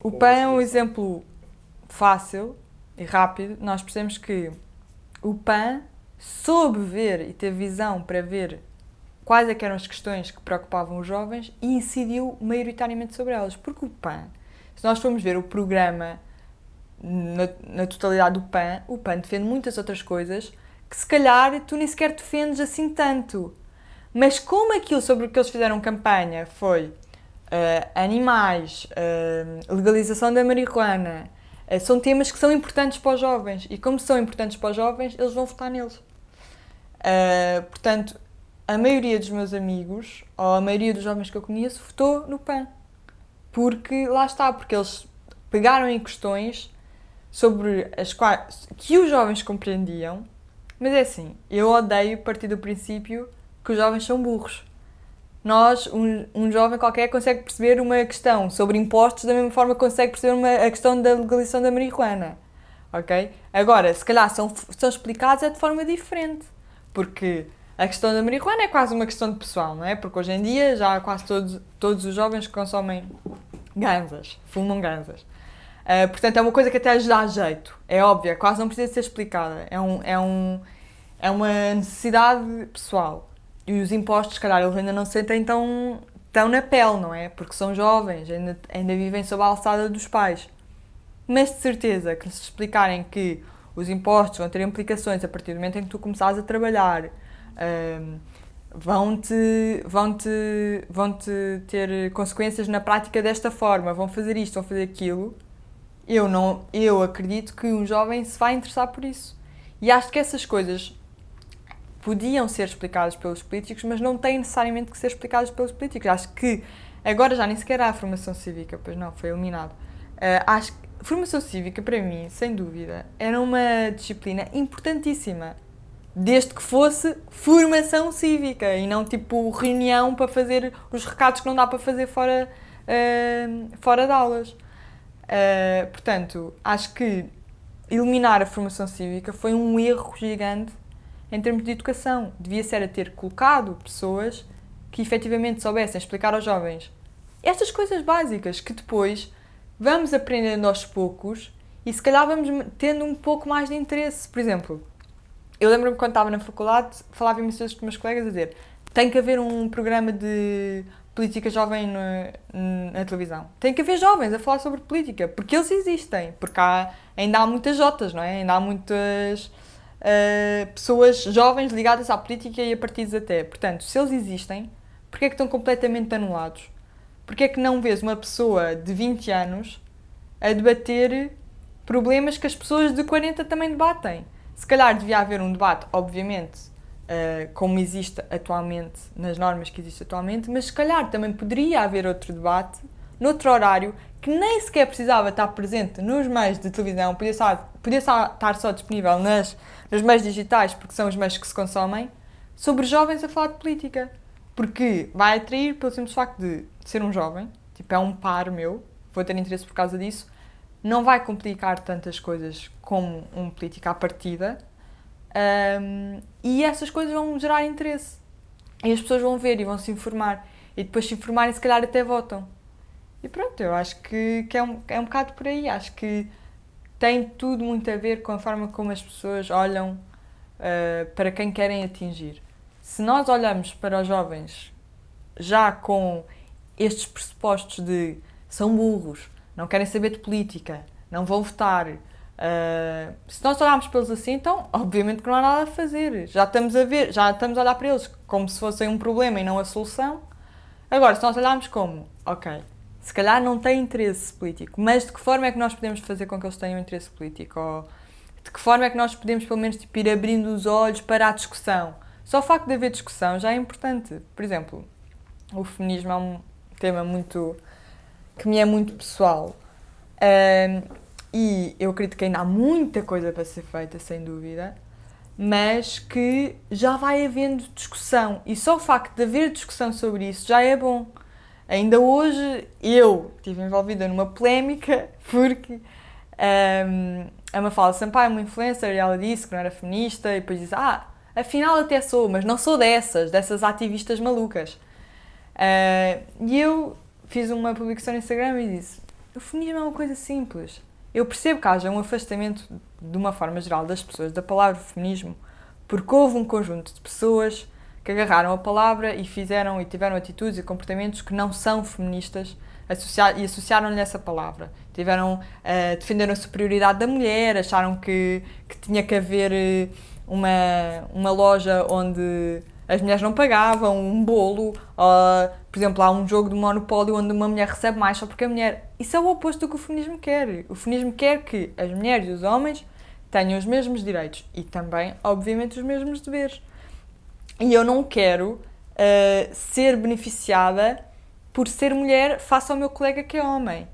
O PAN é um exemplo fácil e rápido. Nós percebemos que o PAN soube ver e teve visão para ver quais é eram as questões que preocupavam os jovens e incidiu maioritariamente sobre elas. Porque o PAN, se nós formos ver o programa na, na totalidade do PAN, o PAN defende muitas outras coisas que se calhar tu nem sequer defendes assim tanto. Mas como aquilo sobre o que eles fizeram campanha foi uh, animais, uh, legalização da marihuana, uh, são temas que são importantes para os jovens. E como são importantes para os jovens, eles vão votar neles. portanto, a maioria dos meus amigos, ou a maioria dos jovens que eu conheço, votou no PAN. Porque lá está, porque eles pegaram em questões sobre as quais que os jovens compreendiam, mas é assim, eu odeio partir do princípio que os jovens são burros. Nós, um, um jovem qualquer, consegue perceber uma questão sobre impostos da mesma forma que consegue perceber uma, a questão da legalização da marihuana. Ok? Agora, se calhar são, são explicados é de forma diferente. Porque a questão da marihuana é quase uma questão de pessoal, não é? Porque hoje em dia já quase todos, todos os jovens consomem ganzas, fumam ganzas. Uh, portanto, é uma coisa que até lhes dá jeito. É óbvio, quase não precisa ser explicada. É, um, é, um, é uma necessidade pessoal. E os impostos, se calhar, eles ainda não se sentem tão, tão na pele, não é? Porque são jovens, ainda, ainda vivem sob a alçada dos pais. Mas de certeza que se explicarem que os impostos vão ter implicações a partir do momento em que tu começares a trabalhar, um, vão-te vão -te, vão -te ter consequências na prática desta forma, vão fazer isto, vão fazer aquilo, eu, não, eu acredito que um jovem se vai interessar por isso. E acho que essas coisas podiam ser explicadas pelos políticos, mas não têm necessariamente que ser explicadas pelos políticos. Acho que agora já nem sequer há formação cívica, pois não, foi eliminado. Uh, acho que formação cívica, para mim, sem dúvida, era uma disciplina importantíssima. Desde que fosse formação cívica e não tipo reunião para fazer os recados que não dá para fazer fora, uh, fora de aulas. Uh, portanto, acho que eliminar a formação cívica foi um erro gigante em termos de educação. Devia ser a ter colocado pessoas que efetivamente soubessem explicar aos jovens estas coisas básicas que depois vamos aprendendo aos poucos e se calhar vamos tendo um pouco mais de interesse. Por exemplo, eu lembro-me quando estava na faculdade, falava imensas vezes meus colegas a dizer tem que haver um programa de política jovem na, na, televisão. Tem que haver jovens a falar sobre política, porque eles existem, porque há, ainda há muitas jotas, não é? Ainda há muitas uh, pessoas jovens ligadas à política e a partidos até. Portanto, se eles existem, porquê é que estão completamente anulados? Porquê é que não vês uma pessoa de 20 anos a debater problemas que as pessoas de 40 também debatem? Se calhar devia haver um debate, obviamente, uh, como existe atualmente, nas normas que existem atualmente, mas se calhar também poderia haver outro debate, noutro horário, que nem sequer precisava estar presente nos meios de televisão, podia estar, podia estar só disponível nas, nos meios digitais, porque são os meios que se consomem, sobre jovens a falar de política. Porque vai atrair pelo simples facto de ser um jovem, tipo, é um par meu, vou ter interesse por causa disso, não vai complicar tantas coisas como um político à partida, um, e essas coisas vão gerar interesse. E as pessoas vão ver e vão se informar. E depois se informarem, se calhar até votam. E pronto, eu acho que, que é, um, é um bocado por aí. Acho que tem tudo muito a ver com a forma como as pessoas olham uh, para quem querem atingir. Se nós olhamos para os jovens já com estes pressupostos de são burros, não querem saber de política, não vão votar, uh, se nós olharmos para eles assim, então obviamente que não há nada a fazer. Já estamos a ver, já estamos a olhar para eles como se fossem um problema e não a solução. Agora, se nós olharmos como, ok, se calhar não têm interesse político, mas de que forma é que nós podemos fazer com que eles tenham interesse político? Ou de que forma é que nós podemos, pelo menos, tipo, ir abrindo os olhos para a discussão? Só o facto de haver discussão já é importante. Por exemplo, o feminismo é um tema muito que me é muito pessoal. Um, e eu acredito que ainda há muita coisa para ser feita, sem dúvida, mas que já vai havendo discussão. E só o facto de haver discussão sobre isso já é bom. Ainda hoje eu estive envolvida numa polémica porque um, a Mafalda Sampaio é uma influencer e ela disse que não era feminista e depois disse ah, afinal até sou, mas não sou dessas, dessas ativistas malucas. Uh, e eu fiz uma publicação no Instagram e disse O feminismo é uma coisa simples. Eu percebo que haja um afastamento, de uma forma geral, das pessoas da palavra feminismo, porque houve um conjunto de pessoas que agarraram a palavra e fizeram e tiveram atitudes e comportamentos que não são feministas associar, e associaram-lhe essa palavra. Tiveram, uh, defenderam a superioridade da mulher, acharam que, que tinha que haver eh, uma, uma loja onde as mulheres não pagavam, um bolo, uh, por exemplo, há um jogo de monopólio onde uma mulher recebe mais só porque a mulher... Isso é o oposto do que o feminismo quer. O feminismo quer que as mulheres e os homens tenham os mesmos direitos e também, obviamente, os mesmos deveres. E eu não quero uh, ser beneficiada por ser mulher face ao meu colega que é homem.